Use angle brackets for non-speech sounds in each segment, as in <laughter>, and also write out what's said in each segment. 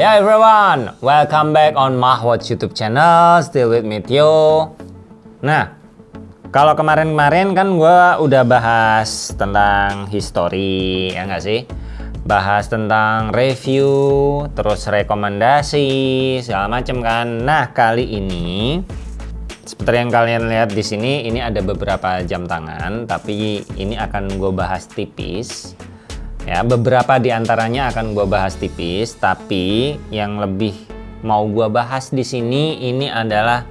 Yeah everyone, welcome back on Mahwatch YouTube channel, still with me Tio. Nah, kalau kemarin-kemarin kan gue udah bahas tentang history, ya nggak sih? Bahas tentang review, terus rekomendasi, segala macem kan. Nah, kali ini seperti yang kalian lihat di sini, ini ada beberapa jam tangan, tapi ini akan gue bahas tipis Ya, beberapa di antaranya akan gue bahas tipis, tapi yang lebih mau gue bahas di sini ini adalah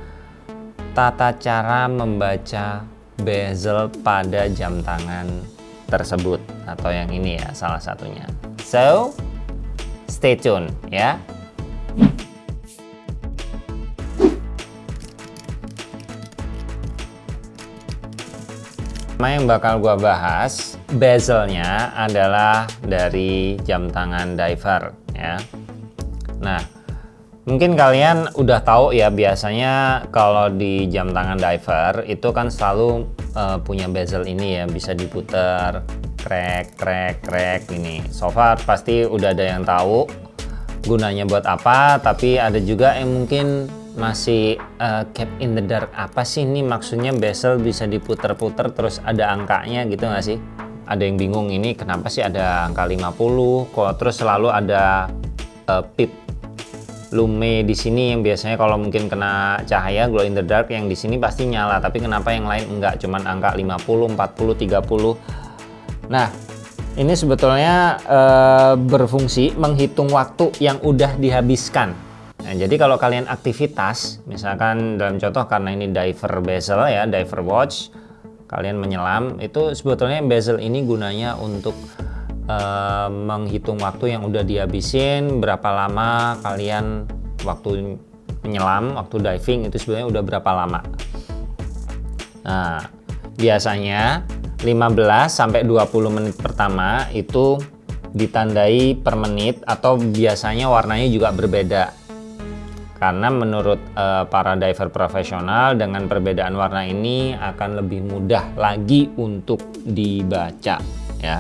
tata cara membaca bezel pada jam tangan tersebut atau yang ini ya salah satunya. So, stay tune ya. Pertama yang bakal gue bahas bezelnya adalah dari jam tangan diver ya. Nah, mungkin kalian udah tahu ya biasanya kalau di jam tangan diver itu kan selalu uh, punya bezel ini ya bisa diputar krek krek krek ini. So far pasti udah ada yang tahu gunanya buat apa, tapi ada juga yang mungkin masih uh, cap in the dark. Apa sih ini maksudnya bezel bisa diputer-puter terus ada angkanya gitu nggak sih? Ada yang bingung ini kenapa sih ada angka 50 kok terus selalu ada uh, pip lume di sini yang biasanya kalau mungkin kena cahaya glow in the dark yang di sini pasti nyala. Tapi kenapa yang lain enggak? Cuman angka 50 40 30 nah ini sebetulnya uh, berfungsi menghitung waktu yang udah dihabiskan Nah, jadi kalau kalian aktivitas, misalkan dalam contoh karena ini diver bezel ya, diver watch, kalian menyelam, itu sebetulnya bezel ini gunanya untuk uh, menghitung waktu yang udah dihabisin, berapa lama kalian waktu menyelam, waktu diving itu sebenarnya udah berapa lama. Nah, biasanya 15 sampai 20 menit pertama itu ditandai per menit atau biasanya warnanya juga berbeda karena menurut uh, para diver profesional dengan perbedaan warna ini akan lebih mudah lagi untuk dibaca ya.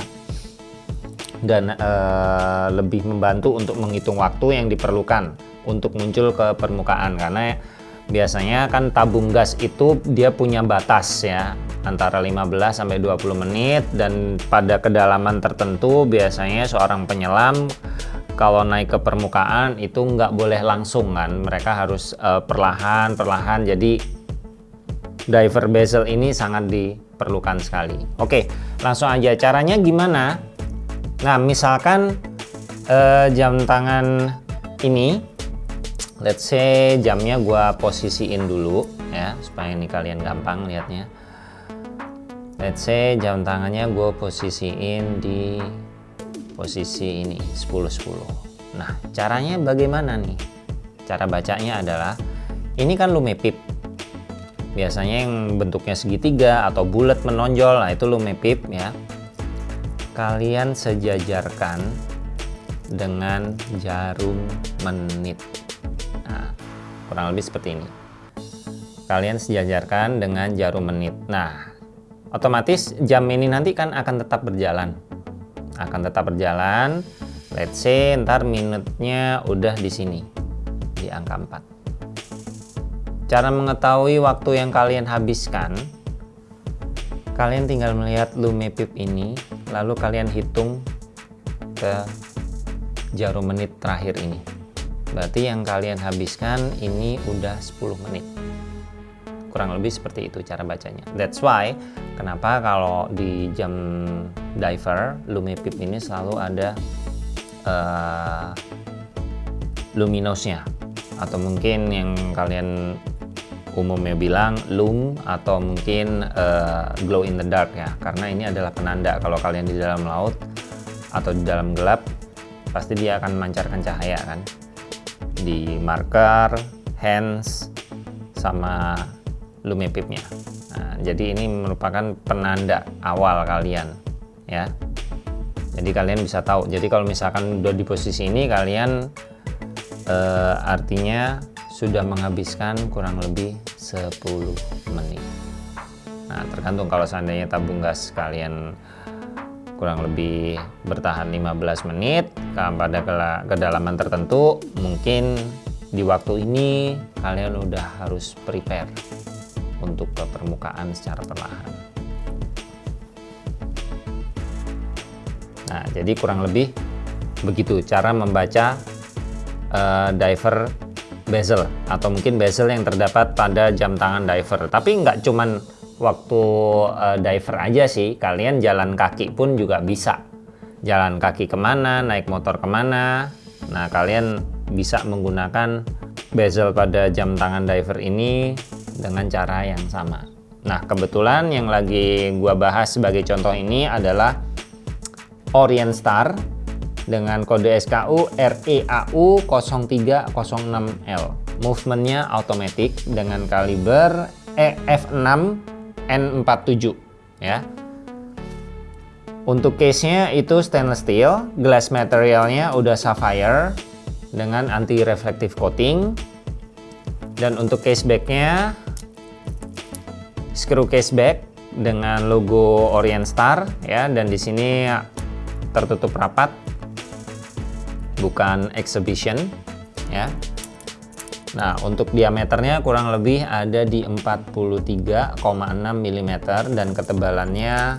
Dan uh, lebih membantu untuk menghitung waktu yang diperlukan untuk muncul ke permukaan. Karena biasanya kan tabung gas itu dia punya batas ya antara 15 sampai 20 menit. Dan pada kedalaman tertentu biasanya seorang penyelam kalau naik ke permukaan itu nggak boleh langsung kan. Mereka harus uh, perlahan perlahan. Jadi diver bezel ini sangat diperlukan sekali. Oke langsung aja. Caranya gimana? Nah misalkan uh, jam tangan ini let's say jamnya gua posisiin dulu ya supaya ini kalian gampang lihatnya. Let's say jam tangannya gue posisiin di posisi ini 10-10 nah caranya bagaimana nih? Cara bacanya adalah ini kan lumepip. Biasanya yang bentuknya segitiga atau bulat menonjol nah itu lumepip ya. Kalian sejajarkan dengan jarum menit. Nah kurang lebih seperti ini. Kalian sejajarkan dengan jarum menit. Nah otomatis jam ini nanti kan akan tetap berjalan akan tetap berjalan. Let's say ntar minutnya udah di sini di angka 4 cara mengetahui waktu yang kalian habiskan kalian tinggal melihat lumepip ini lalu kalian hitung ke jarum menit terakhir ini. Berarti yang kalian habiskan ini udah 10 menit kurang lebih seperti itu cara bacanya. That's why kenapa kalau di jam diver lumipip ini selalu ada uh, luminosnya atau mungkin yang kalian umumnya bilang lum atau mungkin uh, glow in the dark ya. Karena ini adalah penanda kalau kalian di dalam laut atau di dalam gelap pasti dia akan memancarkan cahaya kan. Di marker hands sama lumipipnya nah, jadi ini merupakan penanda awal kalian ya. Jadi kalian bisa tahu. Jadi kalau misalkan udah di posisi ini kalian eh, artinya sudah menghabiskan kurang lebih 10 menit. Nah tergantung kalau seandainya tabung gas kalian kurang lebih bertahan 15 menit pada kedalaman tertentu mungkin di waktu ini kalian udah harus prepare untuk ke permukaan secara perlahan. Nah jadi kurang lebih begitu cara membaca uh, diver bezel atau mungkin bezel yang terdapat pada jam tangan diver. Tapi nggak cuman waktu uh, diver aja sih kalian jalan kaki pun juga bisa. Jalan kaki ke mana naik motor ke mana. Nah kalian bisa menggunakan bezel pada jam tangan diver ini dengan cara yang sama nah kebetulan yang lagi gua bahas sebagai contoh ini adalah Orient Star dengan kode SKU REAU 0306L movementnya automatic dengan kaliber EF6 N47 ya. Untuk case-nya itu stainless steel, glass materialnya udah sapphire dengan anti reflective coating. Dan untuk case back-nya screw case back dengan logo Orient Star ya dan di sini tertutup rapat bukan exhibition ya Nah, untuk diameternya kurang lebih ada di 43,6 mm dan ketebalannya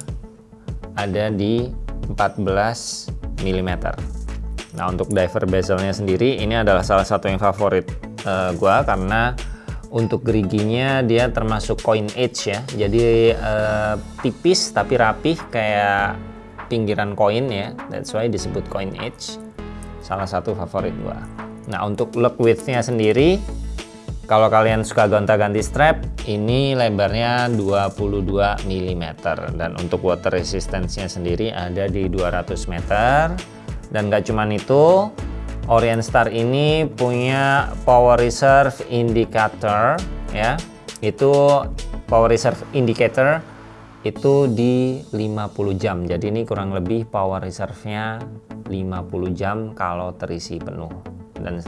ada di 14 mm. Nah, untuk diver bezelnya sendiri ini adalah salah satu yang favorit uh, gua karena untuk geriginya dia termasuk coin edge ya. Jadi uh, tipis tapi rapih kayak pinggiran koin ya. That's why disebut coin edge. Salah satu favorit gua. Nah untuk look widthnya sendiri kalau kalian suka gonta-ganti strap ini lebarnya 22 mm dan untuk water resistance-nya sendiri ada di 200 meter dan gak cuman itu Orient Star ini punya power reserve indicator ya. Itu power reserve indicator itu di 50 jam. Jadi ini kurang lebih power reserve nya 50 jam kalau terisi penuh. Dan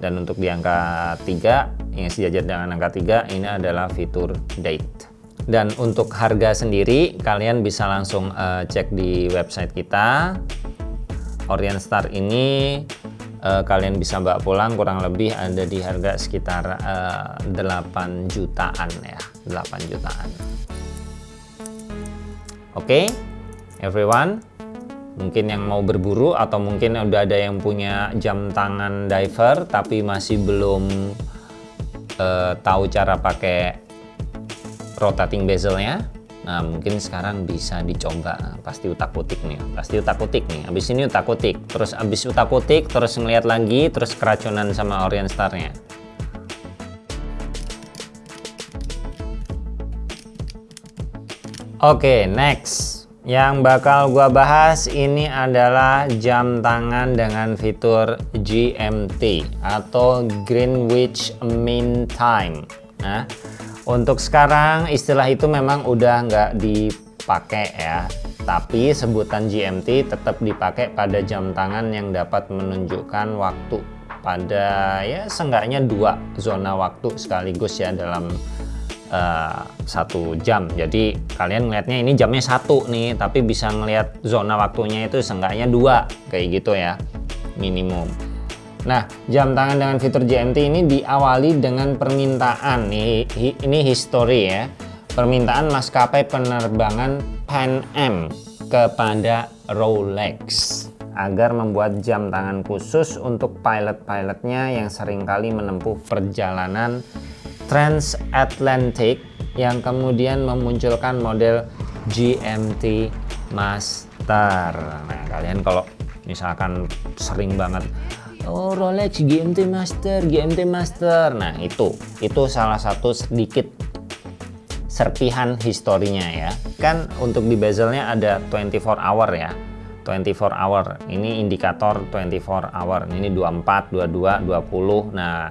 dan untuk di angka 3 yang sejajar dengan angka 3 ini adalah fitur date. Dan untuk harga sendiri kalian bisa langsung uh, cek di website kita. Orient Star ini uh, kalian bisa bawa pulang kurang lebih ada di harga sekitar uh, eh, 8 jutaan ya 8 jutaan. Oke okay, everyone mungkin yang mau berburu atau mungkin udah ada yang punya jam tangan diver tapi masih belum uh, tahu cara pakai rotating bezelnya nah mungkin sekarang bisa dicoba. Pasti utak utik nih pasti utak utik nih. Habis ini utak utik terus habis utak utik terus ngeliat lagi terus keracunan sama Orient Starnya. Oke okay, next. Yang bakal gua bahas ini adalah jam tangan dengan fitur GMT atau Greenwich Mean Time. Nah, untuk sekarang istilah itu memang udah nggak dipakai ya. Tapi sebutan GMT tetap dipakai pada jam tangan yang dapat menunjukkan waktu pada ya seenggaknya dua zona waktu sekaligus ya dalam uh, satu jam jadi kalian ngelihatnya ini jamnya satu nih tapi bisa ngelihat zona waktunya itu seenggaknya dua kayak gitu ya minimum nah jam tangan dengan fitur GMT ini diawali dengan permintaan ini history ya permintaan maskapai penerbangan Pan Am kepada Rolex agar membuat jam tangan khusus untuk pilot-pilotnya yang sering kali menempuh perjalanan transatlantic yang kemudian memunculkan model GMT Master. Nah, kalian kalau misalkan sering banget oh Rolex GMT Master, GMT Master. Nah, itu itu salah satu sedikit serpihan historinya ya. Kan untuk di bezelnya ada 24 hour ya. 24 hour. Ini indikator 24 hour. Ini 24, 22, 20. Nah,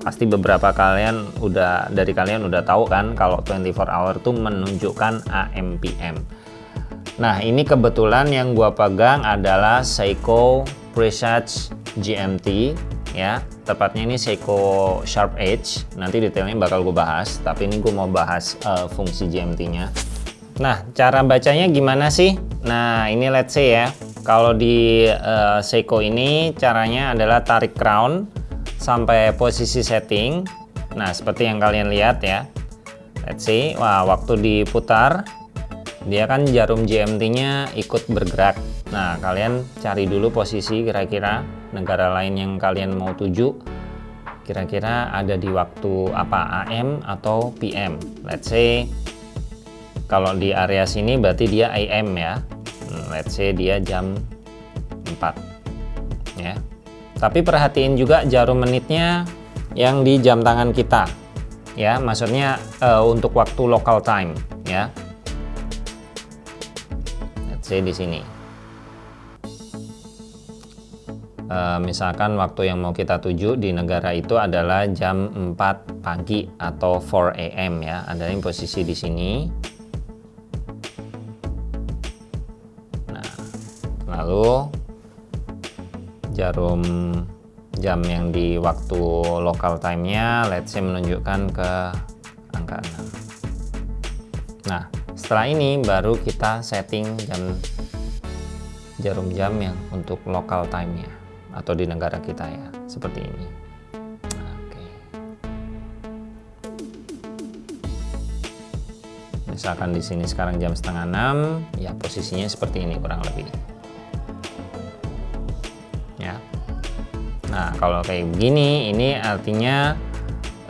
pasti beberapa kalian udah dari kalian udah tahu kan kalau 24 hour tuh menunjukkan AMPM nah ini kebetulan yang gua pegang adalah Seiko Presage GMT ya tepatnya ini Seiko Sharp Edge nanti detailnya bakal gue bahas tapi ini gue mau bahas uh, fungsi GMT nya Nah, cara bacanya gimana sih? Nah, ini let's say ya. Kalau di uh, Seiko ini caranya adalah tarik crown sampai posisi setting. Nah, seperti yang kalian lihat ya. Let's see. Wah, waktu diputar dia kan jarum GMT-nya ikut bergerak. Nah, kalian cari dulu posisi kira-kira negara lain yang kalian mau tuju. Kira-kira ada di waktu apa? AM atau PM. Let's say kalau di area sini berarti dia AM ya. Hmm, let's say dia jam 4 ya. Tapi perhatiin juga jarum menitnya yang di jam tangan kita ya. Maksudnya uh, untuk waktu local time ya say di sini. Uh, misalkan waktu yang mau kita tuju di negara itu adalah jam 4 pagi atau 4 AM ya. Ada yang posisi di sini. Lalu jarum jam yang di waktu local time-nya let's say menunjukkan ke angka 6 nah setelah ini baru kita setting jam jarum jam yang untuk local time-nya atau di negara kita ya seperti ini. Misalkan di sini sekarang jam setengah 6 ya posisinya seperti ini kurang lebih. Nah, kalau kayak begini, ini artinya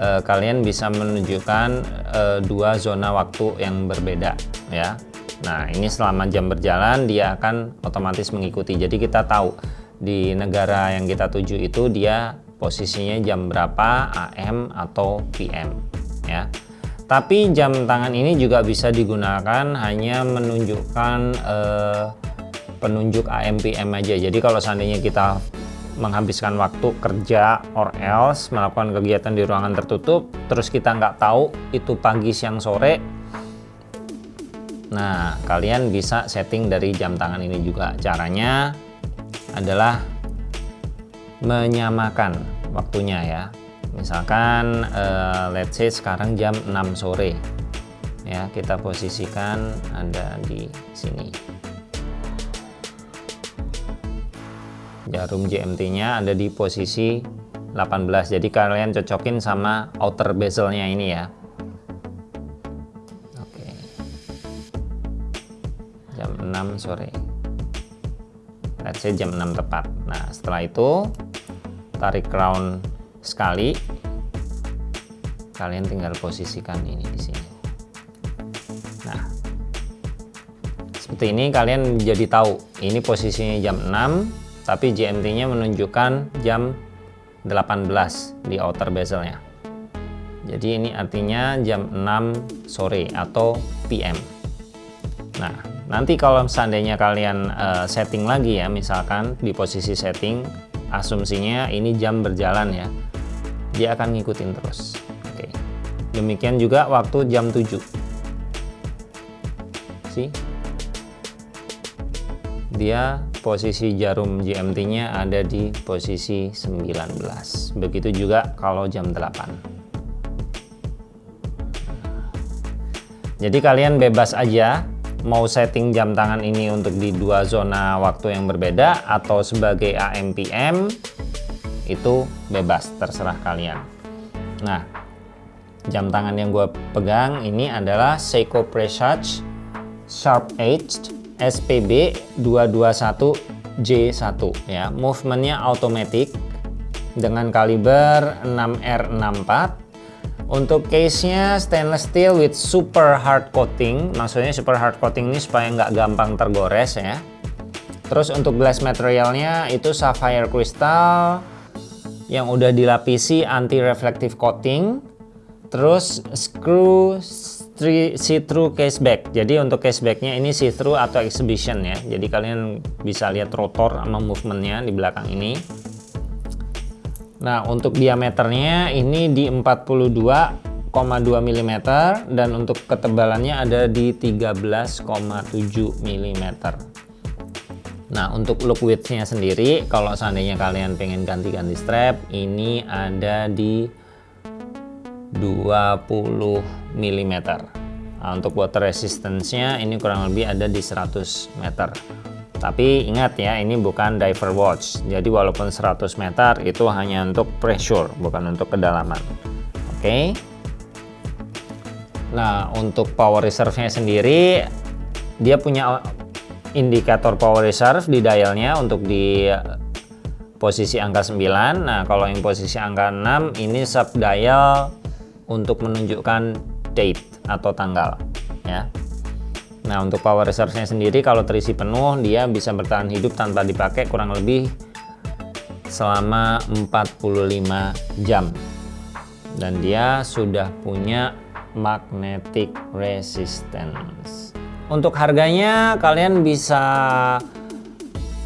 eh, kalian bisa menunjukkan eh, dua zona waktu yang berbeda, ya. Nah, ini selama jam berjalan dia akan otomatis mengikuti. Jadi kita tahu di negara yang kita tuju itu dia posisinya jam berapa AM atau PM, ya. Tapi jam tangan ini juga bisa digunakan hanya menunjukkan eh, penunjuk AM PM aja. Jadi kalau seandainya kita menghabiskan waktu kerja or else melakukan kegiatan di ruangan tertutup terus kita nggak tahu itu pagi siang sore. Nah kalian bisa setting dari jam tangan ini juga. Caranya adalah menyamakan waktunya ya. Misalkan uh, let's say sekarang jam 6 sore. Ya kita posisikan ada di sini jarum GMT-nya ada di posisi 18 jadi kalian cocokin sama outer bezelnya ini ya. Oke. Jam 6 sore. Let's say jam 6 tepat. Nah setelah itu tarik crown sekali. Kalian tinggal posisikan ini di sini. Nah seperti ini kalian jadi tahu ini posisinya jam 6 tapi GMT-nya menunjukkan jam 18 di outer bezelnya. Jadi ini artinya jam 6 sore atau PM. Nah, nanti kalau seandainya kalian uh, setting lagi ya, misalkan di posisi setting, asumsinya ini jam berjalan ya, dia akan ngikutin terus. Oke. Demikian juga waktu jam 7. See? Dia posisi jarum GMT-nya ada di posisi 19. Begitu juga kalau jam 8. Jadi kalian bebas aja mau setting jam tangan ini untuk di dua zona waktu yang berbeda atau sebagai AM PM itu bebas terserah kalian. Nah, jam tangan yang gue pegang ini adalah Seiko Presage Sharp Edged SPB 221J1 ya. Movementnya automatic dengan kaliber 6R64. Untuk case-nya stainless steel with super hard coating. Maksudnya super hard coating ini supaya nggak gampang tergores ya. Terus untuk glass materialnya itu sapphire crystal yang udah dilapisi anti reflective coating. Terus screw see-through caseback. Jadi untuk casebacknya ini see-through atau exhibition ya. Jadi kalian bisa lihat rotor sama movementnya di belakang ini. Nah untuk diameternya ini di 42,2 mm dan untuk ketebalannya ada di 13,7 mm. Nah untuk look widthnya sendiri kalau seandainya kalian pengen ganti-ganti strap ini ada di 20 mm Nah, untuk water resistance-nya ini kurang lebih ada di 100 meter. Tapi ingat ya, ini bukan diver watch. Jadi walaupun 100 meter itu hanya untuk pressure, bukan untuk kedalaman. Oke. Okay. Nah, untuk power reserve-nya sendiri dia punya indikator power reserve di dialnya untuk di posisi angka 9. Nah, kalau yang posisi angka 6 ini sub dial untuk menunjukkan date atau tanggal ya. Nah untuk power reserve-nya sendiri kalau terisi penuh dia bisa bertahan hidup tanpa dipakai kurang lebih selama 45 jam dan dia sudah punya magnetic resistance untuk harganya kalian bisa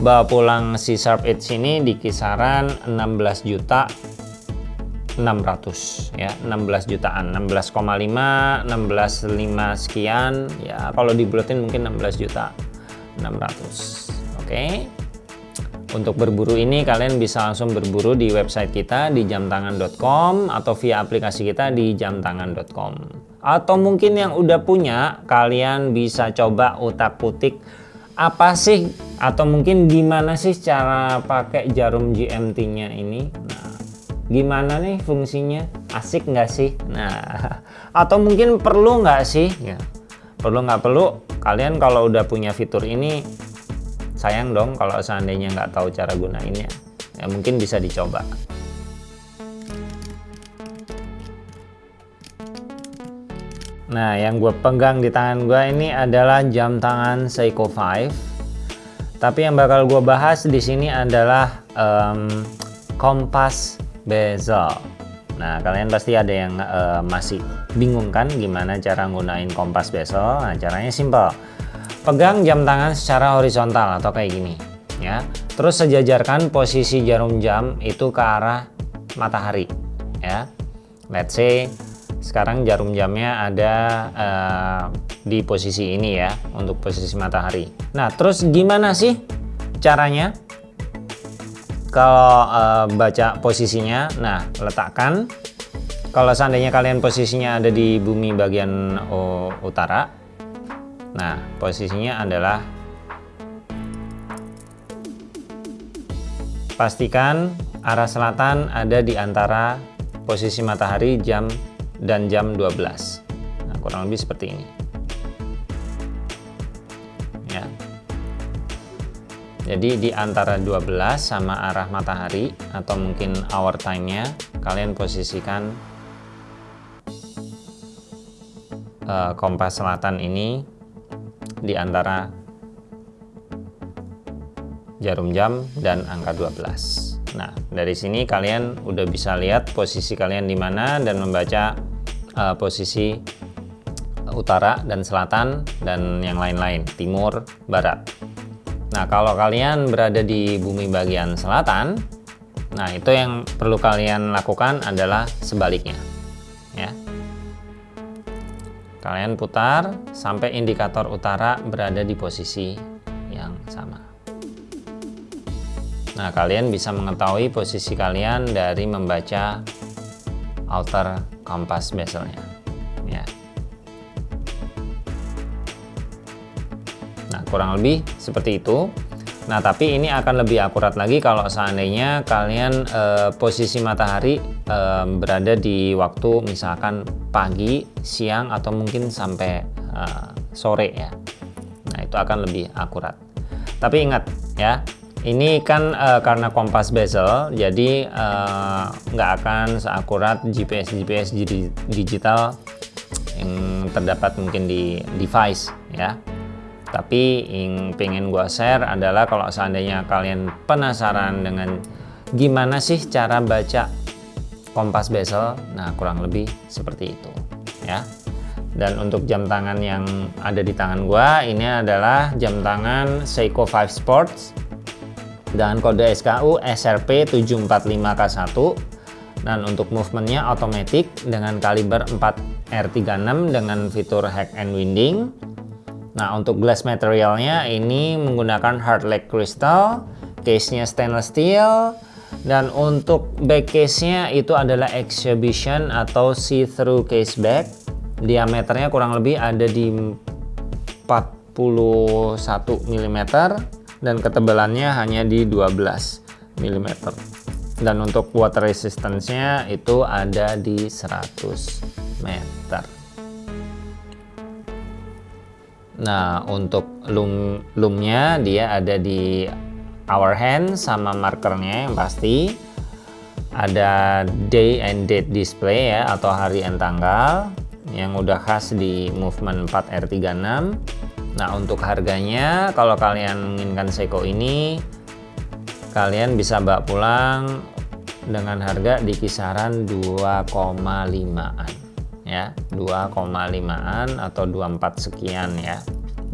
bawa pulang si Sharp Edge ini di kisaran 16 juta 600 ya. 16 jutaan. 16,5 16,5 sekian ya. Kalau dibulatin mungkin 16 juta 600 oke. Okay. untuk berburu ini kalian bisa langsung berburu di website kita di jamtangan.com atau via aplikasi kita di jamtangan.com atau mungkin yang udah punya kalian bisa coba utak-putik apa sih atau mungkin gimana sih cara pakai jarum GMT nya ini? Nah gimana nih fungsinya? Asik nggak sih? Nah <laughs> atau mungkin perlu nggak sih? Ya perlu nggak perlu. Kalian kalau udah punya fitur ini sayang dong kalau seandainya nggak tahu cara gunainnya. Ya mungkin bisa dicoba. Nah, yang gue pegang di tangan gue ini adalah jam tangan Seiko 5. Tapi yang bakal gue bahas di sini adalah um, kompas bezel nah kalian pasti ada yang uh, masih bingung kan gimana cara gunain kompas bezel nah caranya simple. Pegang jam tangan secara horizontal atau kayak gini ya. Terus sejajarkan posisi jarum jam itu ke arah matahari ya. Let's say sekarang jarum jamnya ada uh, di posisi ini ya untuk posisi matahari. Nah terus gimana sih caranya kalau uh, baca posisinya nah letakkan. Kalau seandainya kalian posisinya ada di bumi bagian uh, utara nah posisinya adalah pastikan arah selatan ada di antara posisi matahari jam dan jam 12 nah kurang lebih seperti ini jadi di antara 12 sama arah matahari atau mungkin hour time-nya kalian posisikan uh, kompas selatan ini di antara jarum jam dan angka 12 nah dari sini kalian udah bisa lihat posisi kalian di mana dan membaca uh, posisi utara dan selatan dan yang lain-lain timur barat Nah, kalau kalian berada di bumi bagian selatan, nah itu yang perlu kalian lakukan adalah sebaliknya. Ya. Kalian putar sampai indikator utara berada di posisi yang sama. Nah, kalian bisa mengetahui posisi kalian dari membaca outer compass bezelnya. Kurang lebih seperti itu Nah tapi ini akan lebih akurat lagi kalau seandainya kalian eh, posisi matahari eh, berada di waktu misalkan pagi, siang atau mungkin sampai eh, sore ya. Nah itu akan lebih akurat. Tapi ingat ya, ini kan eh, karena kompas bezel, jadi eh, nggak akan seakurat GPS GPS digital yang terdapat mungkin di device ya tapi yang pengen gue share adalah kalau seandainya kalian penasaran dengan gimana sih cara baca kompas bezel nah kurang lebih seperti itu ya. Dan untuk jam tangan yang ada di tangan gue ini adalah jam tangan Seiko 5 Sports dengan kode SKU SRP 745K1 dan untuk movementnya otomatis dengan kaliber 4 R36 dengan fitur hack and winding Nah untuk glass materialnya ini menggunakan hard leg crystal, case-nya stainless steel, dan untuk back case-nya itu adalah exhibition atau see-through case back diameternya kurang lebih ada di 41 mm dan ketebalannya hanya di 12 mm dan untuk water resistance-nya itu ada di 100 meter nah untuk loom loomnya dia ada di our hand sama markernya yang pasti. Ada day and date display ya atau hari and tanggal yang udah khas di movement 4R36 nah untuk harganya kalau kalian menginginkan Seiko ini kalian bisa bawa pulang dengan harga di kisaran 2,5an ya 2,5an atau 24 sekian ya.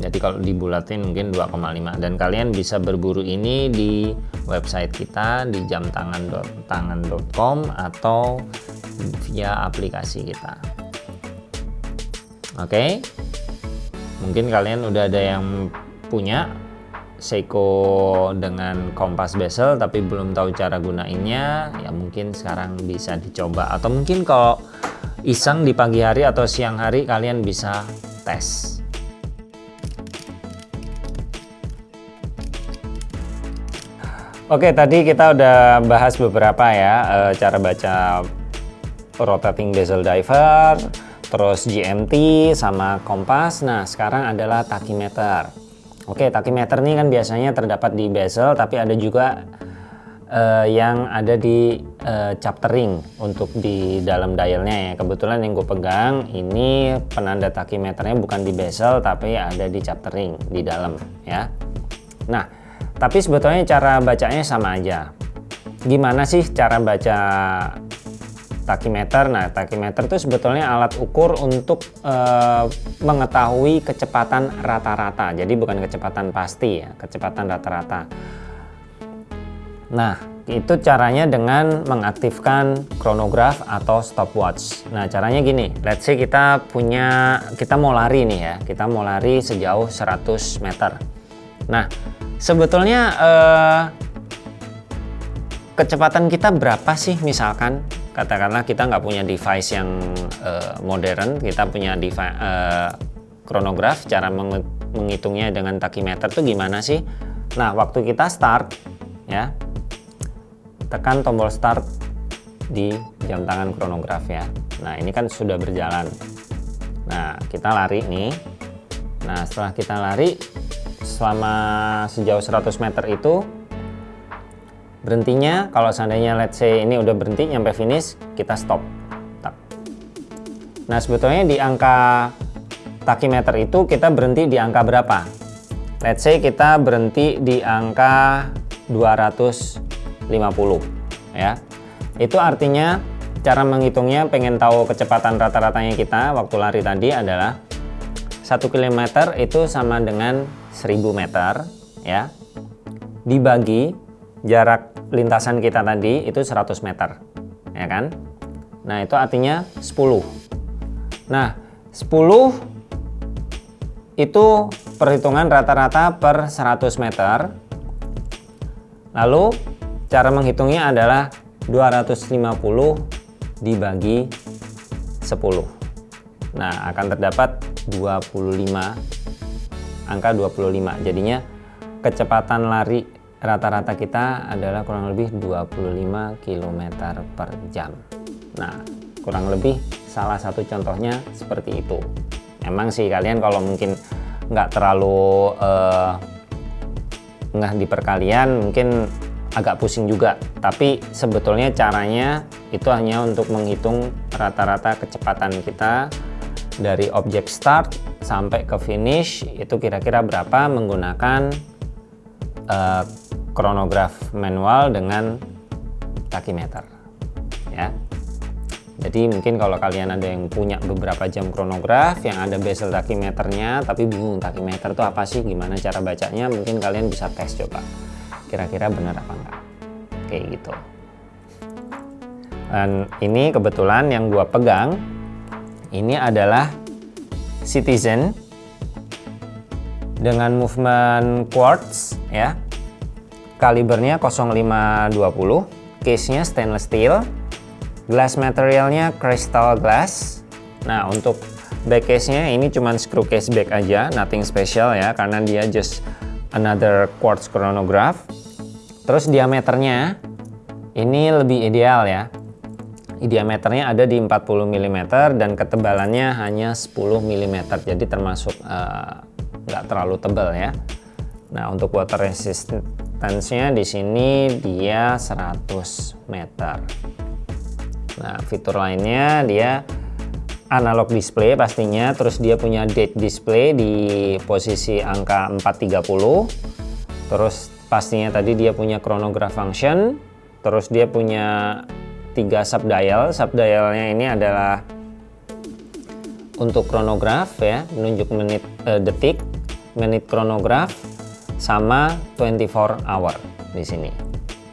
Jadi kalau dibulatin mungkin 2,5 dan kalian bisa berburu ini di website kita di jamtangan.tangan.com atau via aplikasi kita. Oke? Okay? mungkin kalian udah ada yang punya Seiko dengan kompas bezel tapi belum tahu cara gunainnya ya mungkin sekarang bisa dicoba. Atau mungkin kalau iseng di pagi hari atau siang hari kalian bisa tes. Oke tadi kita udah bahas beberapa ya e, cara baca rotating bezel diver terus GMT sama kompas. Nah sekarang adalah tachymeter Oke, tachymeter ini kan biasanya terdapat di bezel, tapi ada juga uh, yang ada di uh, chapter ring untuk di dalam dialnya ya. Kebetulan yang gue pegang ini penanda tachymeternya bukan di bezel, tapi ada di chapter ring di dalam ya. Nah, tapi sebetulnya cara bacanya sama aja. Gimana sih cara baca tachymeter. Nah, tachymeter itu sebetulnya alat ukur untuk e, mengetahui kecepatan rata-rata. Jadi bukan kecepatan pasti ya, kecepatan rata-rata. Nah, itu caranya dengan mengaktifkan chronograph atau stopwatch. Nah, caranya gini. Let's say kita punya kita mau lari nih ya. Kita mau lari sejauh 100 meter. Nah, sebetulnya eh, kecepatan kita berapa sih misalkan katakanlah kita nggak punya device yang uh, modern, kita punya device uh, chronograph, cara meng menghitungnya dengan tachymeter tuh gimana sih? Nah, waktu kita start ya, tekan tombol start di jam tangan chronograph ya. Nah, ini kan sudah berjalan. Nah, kita lari nih. Nah, setelah kita lari selama sejauh 100 meter itu berhentinya kalau seandainya let's say ini udah berhenti nyampe finish kita stop nah sebetulnya di angka tachymeter itu kita berhenti di angka berapa let's say kita berhenti di angka 250 ya. Itu artinya cara menghitungnya pengen tahu kecepatan rata-ratanya kita waktu lari tadi adalah 1 km itu sama dengan 1000 meter ya. Dibagi jarak lintasan kita tadi itu 100 meter ya kan? Nah itu artinya 10 nah 10 itu perhitungan rata-rata per 100 meter. Lalu cara menghitungnya adalah 250 dibagi 10 nah akan terdapat 25 angka 25 jadinya kecepatan lari rata-rata kita adalah kurang lebih 25 km per jam. Nah kurang lebih salah satu contohnya seperti itu. Emang sih kalian kalau mungkin nggak terlalu uh, nggak di perkalian mungkin agak pusing juga. Tapi sebetulnya caranya itu hanya untuk menghitung rata-rata kecepatan kita dari objek start sampai ke finish itu kira-kira berapa menggunakan uh, chronograph manual dengan tachymeter ya. Jadi mungkin kalau kalian ada yang punya beberapa jam chronograph yang ada bezel tachymeternya tapi bingung tachymeter itu apa sih gimana cara bacanya mungkin kalian bisa tes coba kira-kira benar apa enggak. Kayak gitu. Dan ini kebetulan yang gua pegang ini adalah Citizen dengan movement quartz ya. Kalibernya 0520 case nya stainless steel. Glass materialnya crystal glass. Nah untuk back case nya ini cuman screw case back aja nothing special ya karena dia just another quartz chronograph terus diameternya ini lebih ideal ya. Diameternya ada di 40 mm dan ketebalannya hanya 10 mm jadi termasuk uh, nggak terlalu tebal ya. Nah untuk water resistance-nya di sini dia 100 meter. Nah fitur lainnya dia analog display pastinya. Terus dia punya date display di posisi angka 430 terus pastinya tadi dia punya chronograph function terus dia punya tiga subdial. Subdialnya ini adalah untuk chronograph ya menunjuk menit eh, detik menit chronograph sama 24 hour di sini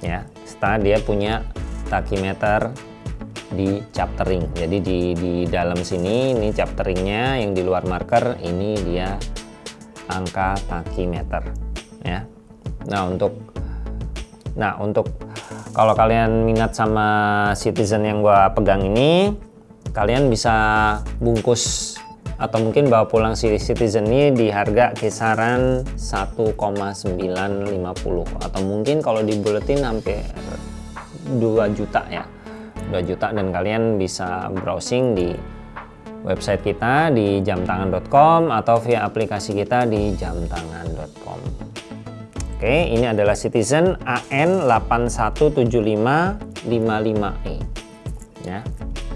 ya. Setelah dia punya tachymeter di chaptering. Jadi di, di dalam sini ini chapteringnya yang di luar marker ini dia angka tachymeter ya nah untuk nah untuk kalau kalian minat sama citizen yang gua pegang ini kalian bisa bungkus atau mungkin bawa pulang si citizen ini di harga kisaran 1,950 atau mungkin kalau di bulletin hampir 2 juta ya. 2 juta dan kalian bisa browsing di website kita di jamtangan.com atau via aplikasi kita di jamtangan.com Oke ini adalah Citizen AN817555E ya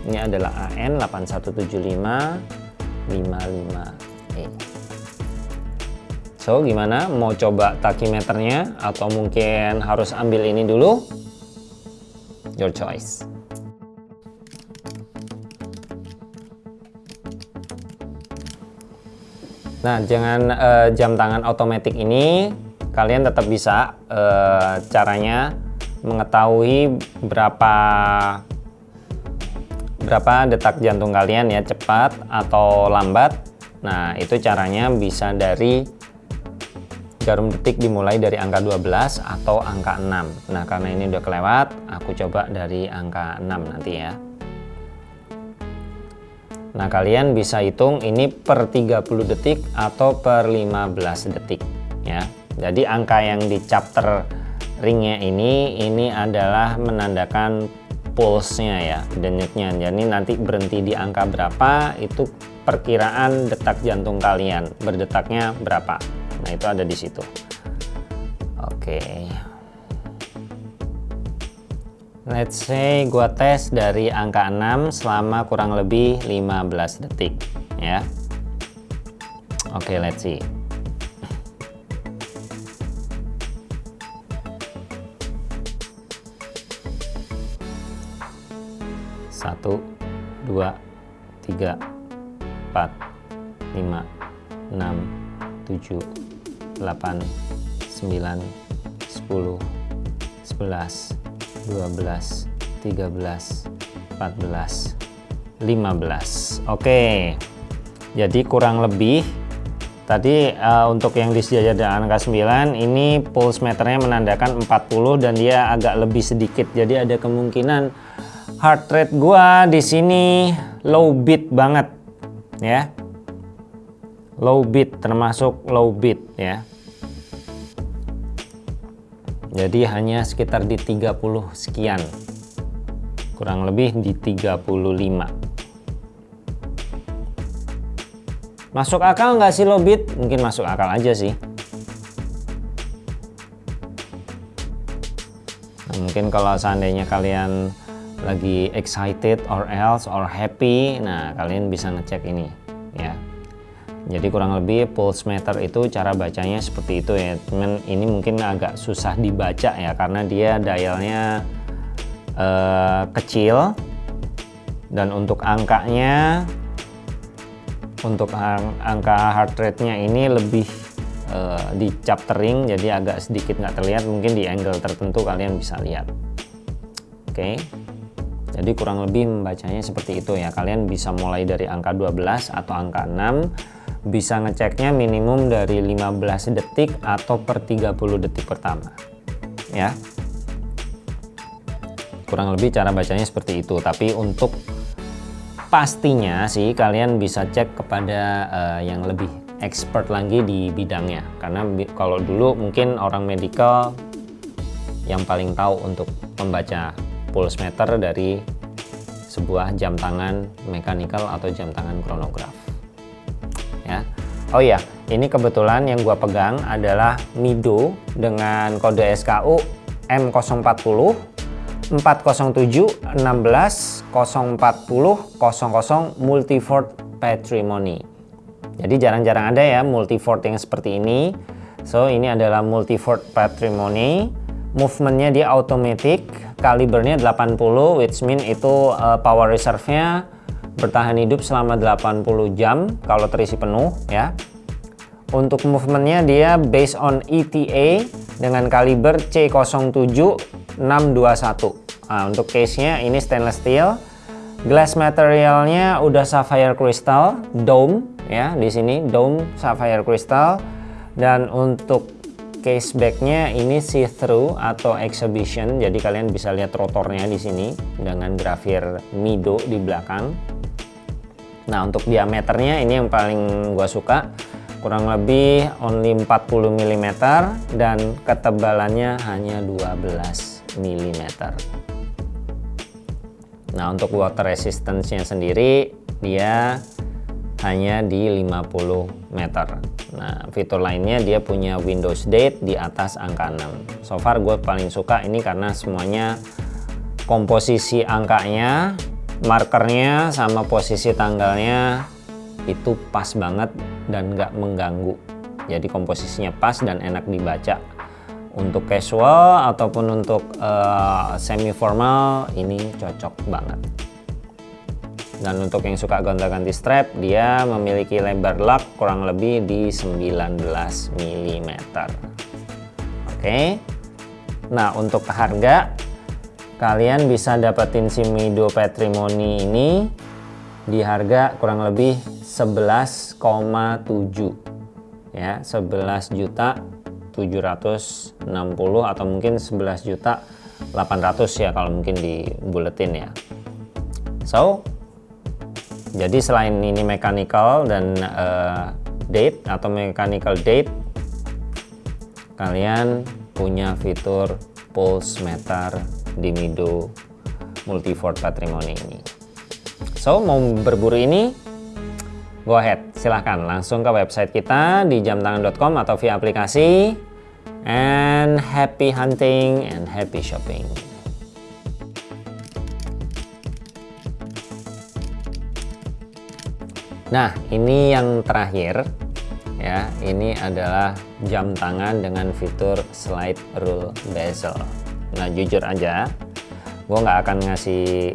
ini adalah AN817555E So gimana? Mau coba tachymeternya atau mungkin harus ambil ini dulu? Your choice. Nah, jangan uh, jam tangan otomatis ini kalian tetap bisa uh, caranya mengetahui berapa berapa detak jantung kalian ya cepat atau lambat. Nah, itu caranya bisa dari jarum detik dimulai dari angka 12 atau angka 6. Nah, karena ini udah kelewat, aku coba dari angka 6 nanti ya. Nah kalian bisa hitung ini per 30 detik atau per 15 detik ya. Jadi angka yang di chapter ringnya ini ini adalah menandakan pulse-nya ya, denyutnya. Jadi nanti berhenti di angka berapa itu perkiraan detak jantung kalian berdetaknya berapa. Nah itu ada di situ. Oke. Let's say gua tes dari angka 6 selama kurang lebih 15 detik ya. Oke, okay, let's see. Satu, dua, tiga, empat, lima, enam, tujuh, delapan, sembilan, sepuluh, sebelas, 12 13 14 15 oke. Jadi kurang lebih tadi uh, untuk yang di sejajar angka 9 ini pulse meternya menandakan 40 dan dia agak lebih sedikit. Jadi ada kemungkinan heart rate gua di sini low beat banget ya. Low beat termasuk low beat ya. Jadi hanya sekitar di 30 sekian kurang lebih di 35 masuk akal nggak sih lobit mungkin masuk akal aja sih. Nah, mungkin kalau seandainya kalian lagi excited or else or happy nah kalian bisa ngecek ini ya. Jadi kurang lebih pulse meter itu cara bacanya seperti itu ya. Teman ini mungkin agak susah dibaca ya karena dia dialnya eh, kecil. Dan untuk angkanya untuk ang angka heart rate-nya ini lebih uh, di chaptering jadi agak sedikit nggak terlihat. Mungkin di angle tertentu kalian bisa lihat. Oke. okay. Jadi kurang lebih membacanya seperti itu ya. Kalian bisa mulai dari angka 12 atau angka 6 bisa ngeceknya minimum dari 15 detik atau per 30 detik pertama ya. Kurang lebih cara bacanya seperti itu. Tapi untuk pastinya sih kalian bisa cek kepada uh, yang lebih expert lagi di bidangnya. Karena bi kalau dulu mungkin orang medical yang paling tahu untuk membaca pulse meter dari sebuah jam tangan mechanical atau jam tangan chronograph. Ya. Oh iya ini kebetulan yang gua pegang adalah Mido dengan kode SKU M040 407 16 040 00 multivort patrimony. Jadi jarang-jarang ada ya multivort yang seperti ini. So ini adalah multivort patrimony movementnya dia automatic kalibernya 80 which mean itu uh, power reserve nya bertahan hidup selama 80 jam kalau terisi penuh ya. Untuk movementnya dia based on ETA dengan kaliber C07 621 nah, untuk case nya ini stainless steel. Glass materialnya udah sapphire crystal dome ya di sini dome sapphire crystal. Dan untuk case backnya ini see through atau exhibition. Jadi kalian bisa lihat rotornya di sini dengan grafir Mido di belakang. Nah untuk diameternya ini yang paling gua suka. Kurang lebih only 40 mm dan ketebalannya hanya 12 mm. Nah untuk water resistance-nya sendiri dia hanya di 50 meter. Nah fitur lainnya dia punya Windows Date di atas angka 6. So far gue paling suka ini karena semuanya komposisi angkanya, markernya sama posisi tanggalnya itu pas banget dan nggak mengganggu. Jadi komposisinya pas dan enak dibaca untuk casual ataupun untuk uh, semi formal ini cocok banget dan untuk yang suka gonta-ganti strap dia memiliki lebar lug kurang lebih di 19 mm oke. Nah untuk harga kalian bisa dapetin si Mido Patrimony ini di harga kurang lebih 11,7 ya 11 juta 760 atau mungkin 11 juta 800 ya kalau mungkin di buletin ya. So jadi selain ini mechanical dan uh, date atau mechanical date kalian punya fitur pulse meter di Mido Multivort Patrimony ini. So mau berburu ini go ahead silahkan. Langsung ke website kita di jamtangan.com atau via aplikasi and happy hunting and happy shopping nah ini yang terakhir ya. Ini adalah jam tangan dengan fitur slide rule bezel. Nah jujur aja gue nggak akan ngasih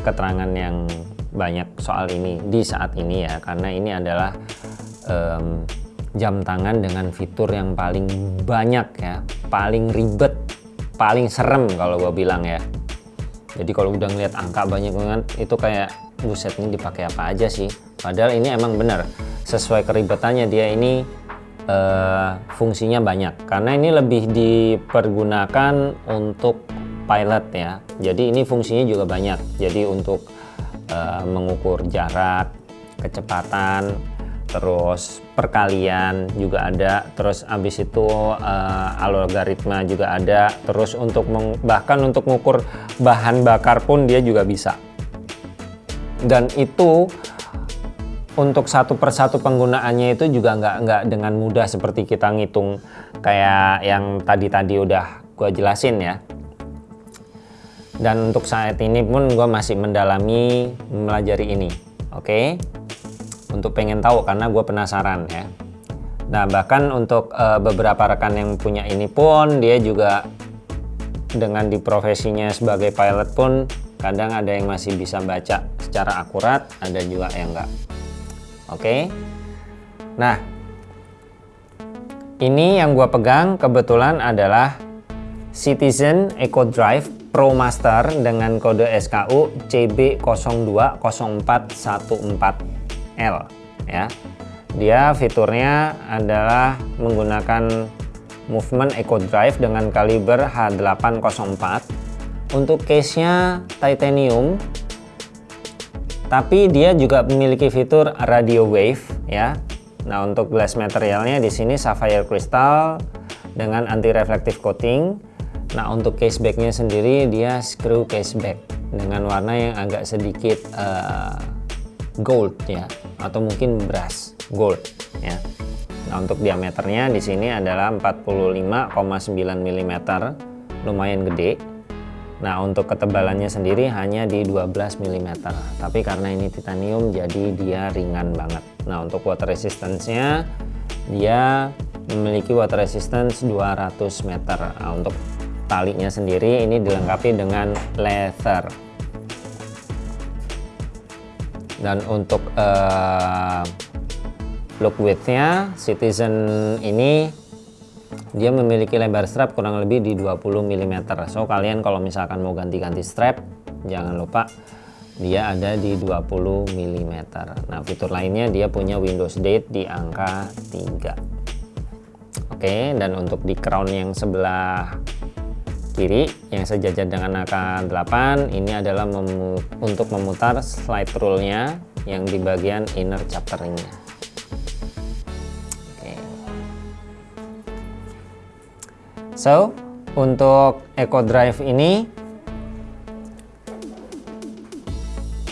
keterangan yang banyak soal ini di saat ini ya karena ini adalah um, jam tangan dengan fitur yang paling banyak ya paling ribet paling serem kalau gue bilang ya. Jadi kalau udah ngeliat angka banyak banget itu kayak buset ini dipakai apa aja sih? Padahal ini emang bener sesuai keribetannya dia ini uh, fungsinya banyak. Karena ini lebih dipergunakan untuk pilot ya. Jadi ini fungsinya juga banyak. Jadi untuk uh, mengukur jarak, kecepatan, terus perkalian juga ada, terus habis itu uh, algoritma juga ada, terus untuk bahkan untuk mengukur bahan bakar pun dia juga bisa. Dan itu untuk satu persatu penggunaannya itu juga nggak nggak dengan mudah seperti kita ngitung kayak yang tadi-tadi udah gue jelasin ya dan untuk saat ini pun gue masih mendalami melajari ini oke okay? untuk pengen tahu karena gue penasaran ya nah bahkan untuk uh, beberapa rekan yang punya ini pun dia juga dengan di profesinya sebagai pilot pun kadang ada yang masih bisa baca secara akurat ada juga yang enggak oke okay? nah ini yang gue pegang kebetulan adalah Citizen Eco Drive Pro Master dengan kode SKU CB020414L ya. Dia fiturnya adalah menggunakan movement Eco Drive dengan kaliber H804. Untuk case-nya titanium. tapi dia juga memiliki fitur radio wave ya. Nah, untuk glass materialnya di sini sapphire crystal dengan anti reflective coating. Nah, untuk casebacknya sendiri dia screw caseback dengan warna yang agak sedikit uh, gold ya, atau mungkin brass gold ya. Nah, untuk diameternya di sini adalah 45,9 mm, lumayan gede. Nah, untuk ketebalannya sendiri hanya di 12 mm. Tapi karena ini titanium jadi dia ringan banget. Nah, untuk water resistance-nya dia memiliki water resistance 200 meter. Nah, untuk talinya sendiri ini dilengkapi dengan leather. Dan untuk uh, look widthnya Citizen ini dia memiliki lebar strap kurang lebih di 20 mm so kalian kalau misalkan mau ganti-ganti strap jangan lupa dia ada di 20 mm nah fitur lainnya dia punya Windows Date di angka 3 oke dan untuk di crown yang sebelah kiri yang sejajar dengan angka 8 ini adalah memu untuk memutar slide rule-nya yang di bagian inner chapter So, untuk Eco Drive ini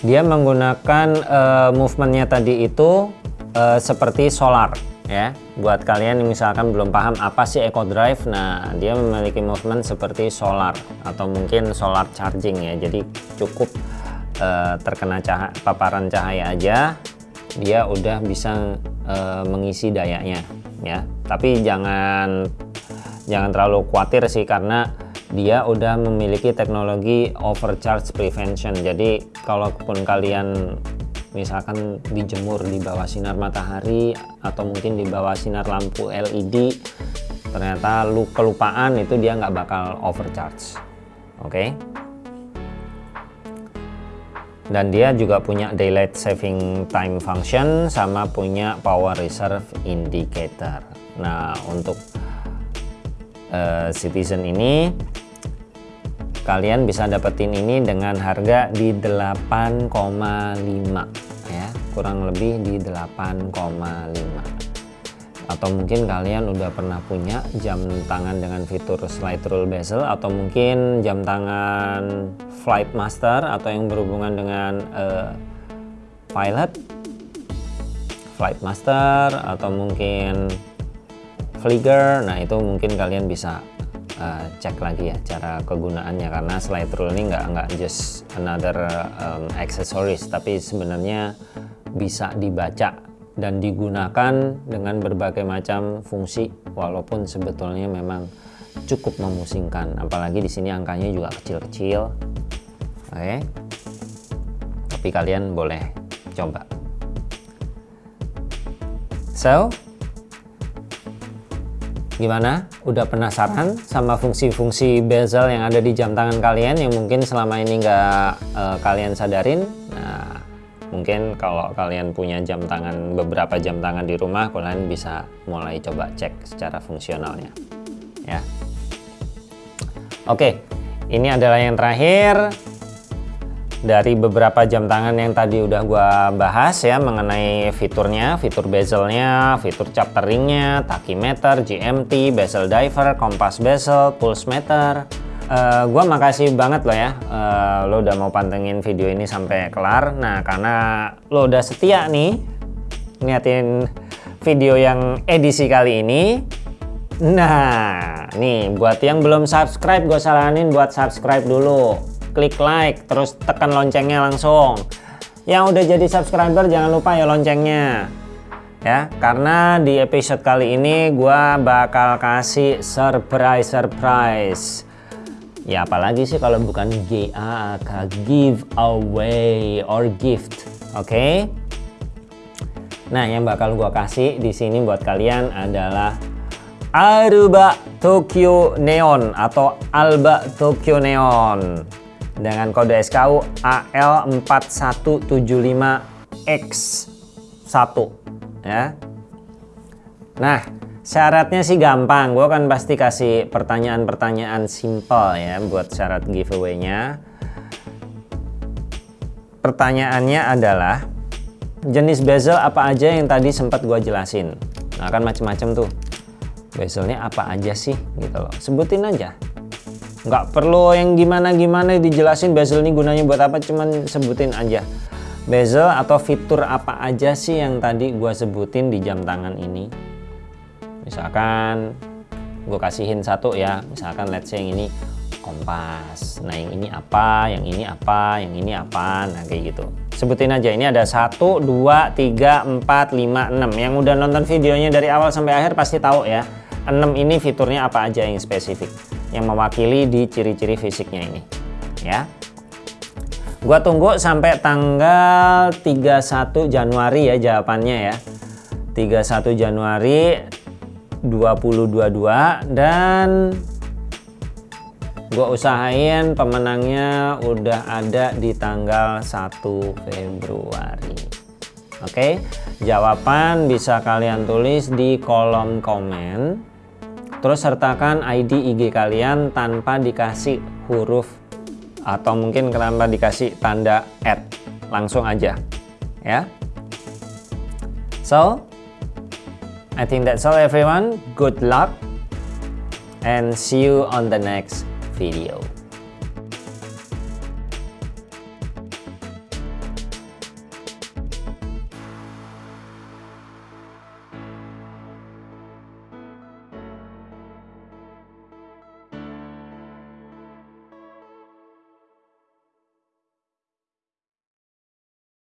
dia menggunakan uh, movementnya tadi itu uh, seperti solar ya. Buat kalian yang misalkan belum paham apa sih Eco Drive, nah dia memiliki movement seperti solar atau mungkin solar charging ya. Jadi cukup uh, terkena cahaya, paparan cahaya aja dia udah bisa uh, mengisi dayanya ya. Tapi jangan jangan terlalu khawatir sih karena dia udah memiliki teknologi overcharge prevention. Jadi kalaupun kalian misalkan dijemur di bawah sinar matahari atau mungkin di bawah sinar lampu LED ternyata lu kelupaan itu dia nggak bakal overcharge. Oke? Dan dia juga punya daylight saving time function sama punya power reserve indicator. Nah untuk uh, Citizen ini kalian bisa dapetin ini dengan harga di 8,5 ya. Kurang lebih di 8,5 atau mungkin kalian udah pernah punya jam tangan dengan fitur slide rule bezel atau mungkin jam tangan flight master atau yang berhubungan dengan uh, pilot flight master atau mungkin Flickr nah itu mungkin kalian bisa uh, cek lagi ya cara kegunaannya. Karena slide rule ini nggak nggak just another um, accessories tapi sebenarnya bisa dibaca dan digunakan dengan berbagai macam fungsi walaupun sebetulnya memang cukup memusingkan. Apalagi di sini angkanya juga kecil-kecil. Oke. Okay. tapi kalian boleh coba. So Gimana? Udah penasaran sama fungsi-fungsi bezel yang ada di jam tangan kalian yang mungkin selama ini nggak uh, kalian sadarin? Nah, mungkin kalau kalian punya jam tangan, beberapa jam tangan di rumah, kalian bisa mulai coba cek secara fungsionalnya. Ya. Oke, ini adalah yang terakhir dari beberapa jam tangan yang tadi udah gua bahas ya mengenai fiturnya, fitur bezelnya, fitur chapter ringnya, tachymeter, GMT, bezel diver, kompas bezel, pulse meter. Uh, gua makasih banget loh ya uh, lo udah mau pantengin video ini sampai kelar. Nah karena lo udah setia nih ngeliatin video yang edisi kali ini. Nah nih buat yang belum subscribe gue saranin buat subscribe dulu klik like, terus tekan loncengnya langsung. Yang udah jadi subscriber jangan lupa ya loncengnya. Ya, karena di episode kali ini gua bakal kasih surprise surprise. Ya apalagi sih kalau bukan give away or gift. Oke? Okay? Nah, yang bakal gua kasih di sini buat kalian adalah Aruba Tokyo Neon atau Alba Tokyo Neon dengan kode SKU AL4175X1 ya. Nah, syaratnya sih gampang. Gue kan pasti kasih pertanyaan-pertanyaan simple ya buat syarat giveaway-nya. pertanyaannya adalah jenis bezel apa aja yang tadi sempat gua jelasin nah kan macam-macam tuh bezelnya apa aja sih gitu loh sebutin aja nggak perlu yang gimana-gimana dijelasin bezel ini gunanya buat apa cuman sebutin aja. Bezel atau fitur apa aja sih yang tadi gua sebutin di jam tangan ini? Misalkan gue kasihin satu ya misalkan let's say yang ini kompas. Nah yang ini apa yang ini apa yang ini apa nah kayak gitu. Sebutin aja ini ada 1 2 3 4 5 6 yang udah nonton videonya dari awal sampai akhir pasti tahu ya 6 ini fiturnya apa aja yang spesifik yang mewakili di ciri-ciri fisiknya ini ya. Gua tunggu sampai tanggal 31 Januari ya jawabannya ya. 31 Januari 2022 dan gue usahain pemenangnya udah ada di tanggal 1 Februari. Oke jawaban bisa kalian tulis di kolom komen terus sertakan ID IG kalian tanpa dikasih huruf atau mungkin kenapa dikasih tanda add langsung aja ya. So I think that's all everyone. Good luck and see you on the next video.